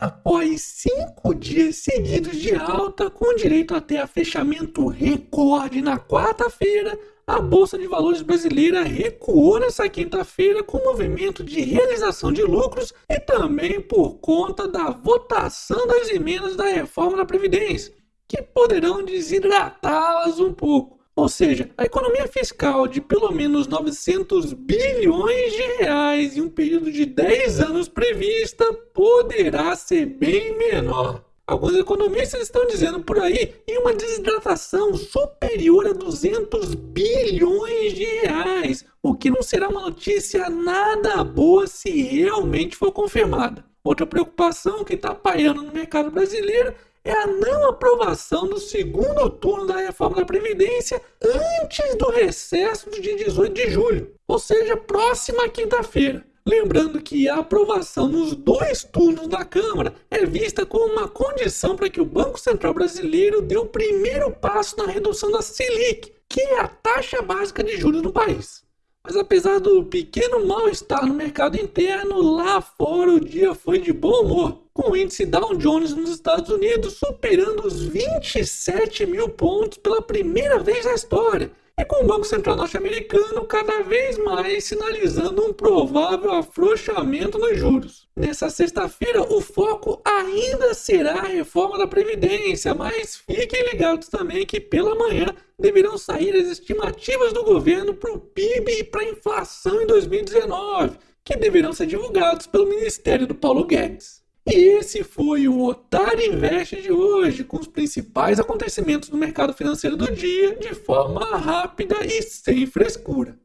Após cinco dias seguidos de alta, com direito até a fechamento recorde na quarta-feira, a Bolsa de Valores brasileira recuou nessa quinta-feira com movimento de realização de lucros e também por conta da votação das emendas da reforma da Previdência, que poderão desidratá-las um pouco. Ou seja, a economia fiscal de pelo menos 900 bilhões de reais em um período de 10 anos prevista poderá ser bem menor. Alguns economistas estão dizendo por aí em uma desidratação superior a 200 bilhões de reais, o que não será uma notícia nada boa se realmente for confirmada. Outra preocupação que está pairando no mercado brasileiro é a não aprovação do segundo turno da reforma da Previdência antes do recesso do dia 18 de julho, ou seja, próxima quinta-feira. Lembrando que a aprovação nos dois turnos da Câmara é vista como uma condição para que o Banco Central Brasileiro dê o primeiro passo na redução da Selic, que é a taxa básica de juros no país. Mas apesar do pequeno mal-estar no mercado interno, lá fora o dia foi de bom humor, com o índice Dow Jones nos Estados Unidos superando os 27 mil pontos pela primeira vez na história e com o Banco Central norte-americano cada vez mais sinalizando um provável afrouxamento nos juros. Nessa sexta-feira, o foco ainda será a reforma da Previdência, mas fiquem ligados também que pela manhã deverão sair as estimativas do governo para o PIB e para a inflação em 2019, que deverão ser divulgados pelo Ministério do Paulo Guedes. E esse foi o Otário Invest de hoje, com os principais acontecimentos do mercado financeiro do dia, de forma rápida e sem frescura.